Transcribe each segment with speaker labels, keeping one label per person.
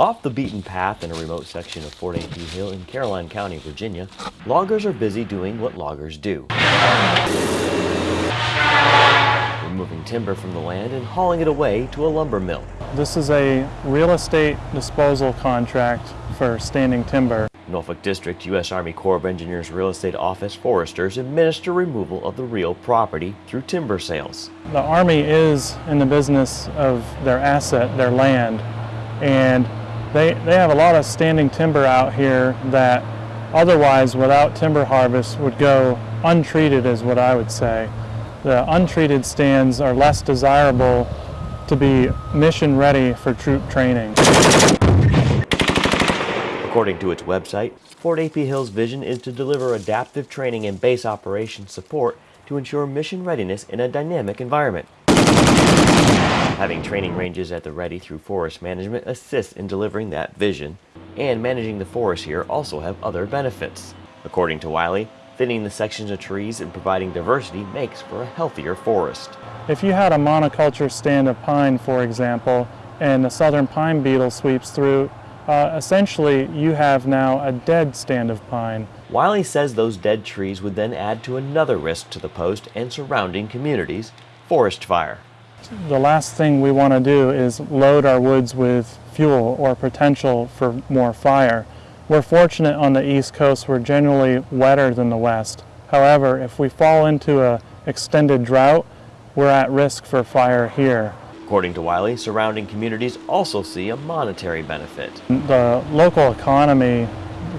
Speaker 1: Off the beaten path in a remote section of Fort A.P. Hill in Caroline County, Virginia, loggers are busy doing what loggers do. Removing timber from the land and hauling it away to a lumber mill.
Speaker 2: This is a real estate disposal contract for standing timber.
Speaker 1: Norfolk District U.S. Army Corps of Engineers Real Estate Office foresters administer removal of the real property through timber sales.
Speaker 2: The Army is in the business of their asset, their land, and they, they have a lot of standing timber out here that otherwise without timber harvest would go untreated is what I would say. The untreated stands are less desirable to be mission ready for troop training.
Speaker 1: According to its website, Fort A.P. Hill's vision is to deliver adaptive training and base operations support to ensure mission readiness in a dynamic environment. Having training ranges at the ready through forest management assists in delivering that vision, and managing the forest here also have other benefits. According to Wiley, thinning the sections of trees and providing diversity makes for a healthier forest.
Speaker 2: If you had a monoculture stand of pine, for example, and the southern pine beetle sweeps through, uh, essentially you have now a dead stand of pine.
Speaker 1: Wiley says those dead trees would then add to another risk to the post and surrounding communities, forest fire.
Speaker 2: The last thing we want to do is load our woods with fuel or potential for more fire. We're fortunate on the East Coast, we're generally wetter than the West. However, if we fall into a extended drought, we're at risk for fire here.
Speaker 1: According to Wiley, surrounding communities also see a monetary benefit.
Speaker 2: The local economy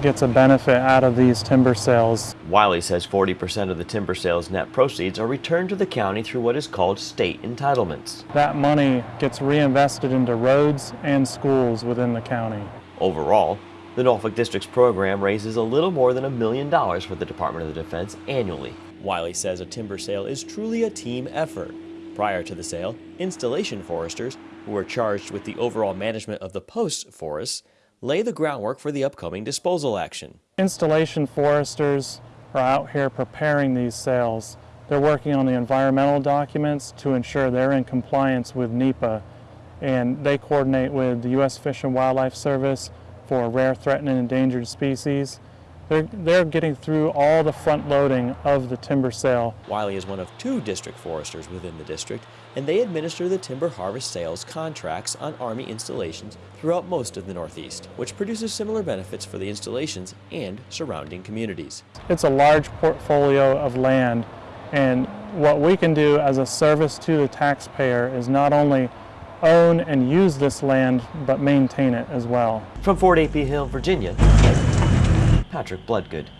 Speaker 2: gets a benefit out of these timber sales.
Speaker 1: Wiley says 40% of the timber sales net proceeds are returned to the county through what is called state entitlements.
Speaker 2: That money gets reinvested into roads and schools within the county.
Speaker 1: Overall, the Norfolk District's program raises a little more than a million dollars for the Department of the Defense annually. Wiley says a timber sale is truly a team effort. Prior to the sale, installation foresters, who are charged with the overall management of the post forests, lay the groundwork for the upcoming disposal action.
Speaker 2: Installation foresters are out here preparing these sales. They're working on the environmental documents to ensure they're in compliance with NEPA and they coordinate with the U.S. Fish and Wildlife Service for rare, threatened, and endangered species. They're, they're getting through all the front loading of the timber sale.
Speaker 1: Wiley is one of two district foresters within the district, and they administer the timber harvest sales contracts on Army installations throughout most of the Northeast, which produces similar benefits for the installations and surrounding communities.
Speaker 2: It's a large portfolio of land, and what we can do as a service to the taxpayer is not only own and use this land, but maintain it as well.
Speaker 1: From Fort A.P. Hill, Virginia, Patrick Bloodgood.